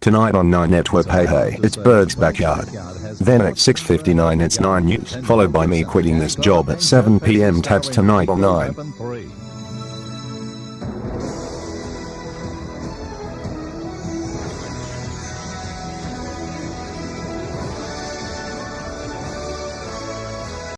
Tonight on 9 Network Hey Hey, it's Bird's Backyard. Then at 6.59 it's 9 News, followed by me quitting this job at 7pm tabs tonight on 9.